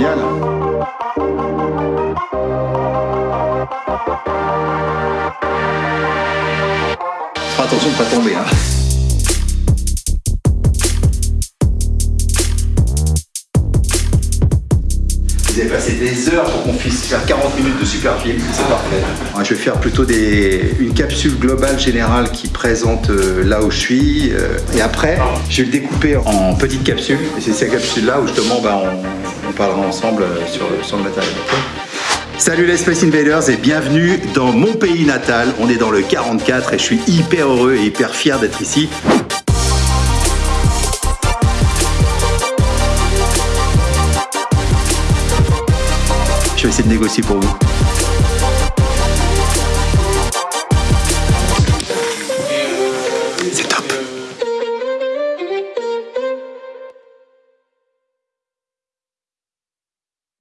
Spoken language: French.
génial. Fais pas tomber. Hein. Vous avez passé des heures pour qu'on puisse faire 40 minutes de super film, c'est parfait. Je vais faire plutôt des, une capsule globale générale qui présente euh, là où je suis. euh, et après, je vais le découper en petites capsules. Et c'est ces capsules-là où justement bah, on, parlera ensemble euh, sur, sur le matériel. Salut les Space Invaders et bienvenue dans mon pays natal. On est dans le 44 et je suis hyper heureux et hyper fier d'être ici. Je vais essayer de négocier pour vous.